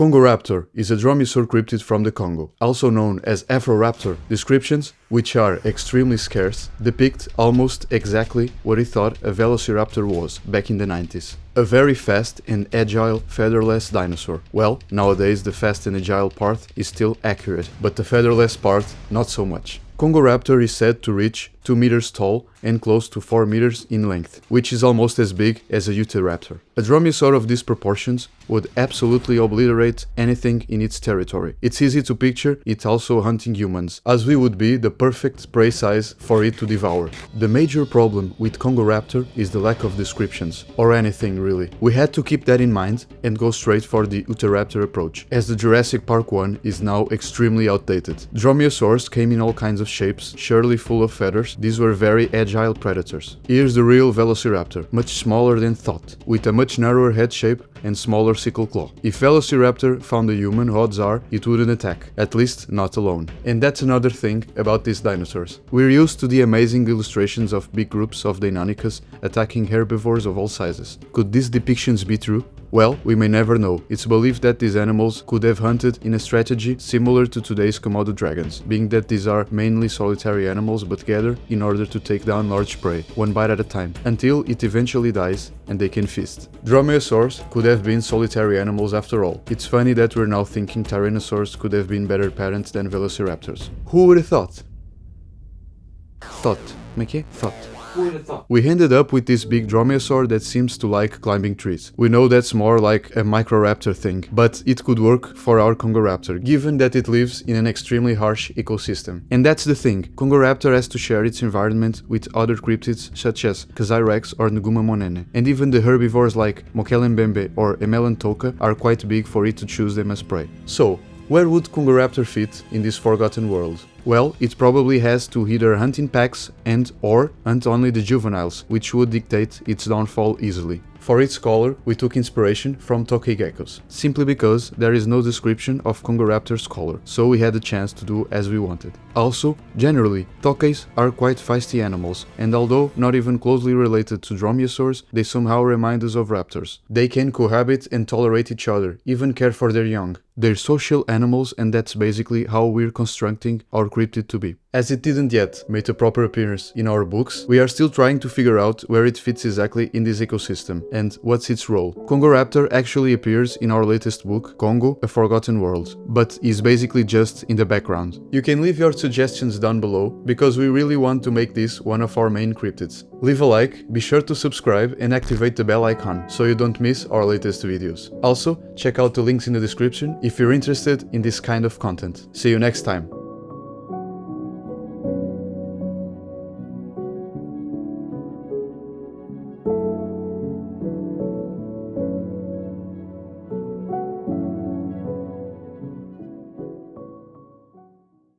Congoraptor is a dromaeosaur cryptid from the Congo, also known as Afroraptor. Descriptions, which are extremely scarce, depict almost exactly what he thought a Velociraptor was back in the 90s. A very fast and agile featherless dinosaur. Well, nowadays the fast and agile part is still accurate, but the featherless part not so much. Congoraptor is said to reach 2 meters tall and close to 4 meters in length, which is almost as big as a Utahraptor. A dromaeosaur of these proportions would absolutely obliterate anything in its territory. It's easy to picture it also hunting humans, as we would be the perfect prey size for it to devour. The major problem with Congoraptor is the lack of descriptions, or anything really. We had to keep that in mind and go straight for the Utahraptor approach, as the Jurassic Park one is now extremely outdated. Dromaeosaurs came in all kinds of shapes, surely full of feathers, these were very agile predators. Here's the real Velociraptor, much smaller than thought, with a much narrower head shape and smaller sickle claw. If Velociraptor found a human, odds are it wouldn't attack, at least not alone. And that's another thing about these dinosaurs. We're used to the amazing illustrations of big groups of Deinonychus attacking herbivores of all sizes. Could these depictions be true? Well, we may never know. It's believed that these animals could have hunted in a strategy similar to today's Komodo dragons, being that these are mainly solitary animals but gather in order to take down large prey, one bite at a time, until it eventually dies and they can feast. Dromaeosaurs could have been solitary animals after all. It's funny that we're now thinking Tyrannosaurs could have been better parents than Velociraptors. Who would have thought? Thought. Como Thought. We ended up with this big dromaeosaur that seems to like climbing trees. We know that's more like a microraptor thing, but it could work for our Congoraptor, given that it lives in an extremely harsh ecosystem. And that's the thing, Congoraptor has to share its environment with other cryptids such as Kasai rex or Nguma monene, and even the herbivores like Mokele-mbembe or Emela-ntouka are quite big for it to choose them as prey. So, where would Congoraptor fit in this forgotten world? Well, it probably has to either hunt in packs and or hunt only the juveniles, which would dictate its downfall easily. For its color, we took inspiration from Tokay geckos, simply because there is no description of Congoraptor's color, so we had the chance to do as we wanted. Also, generally, Tokays are quite feisty animals, and although not even closely related to dromaeosaurs, they somehow remind us of raptors. They can cohabit and tolerate each other, even care for their young. They're social animals and that's basically how we're constructing our cryptid to be. As it didn't yet make a proper appearance in our books, we are still trying to figure out where it fits exactly in this ecosystem and what's its role. Congoraptor actually appears in our latest book, Congo, A Forgotten World, but is basically just in the background. You can leave your suggestions down below, because we really want to make this one of our main cryptids. Leave a like, be sure to subscribe and activate the bell icon so you don't miss our latest videos. Also, check out the links in the description if you're interested in this kind of content. See you next time!